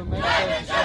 America.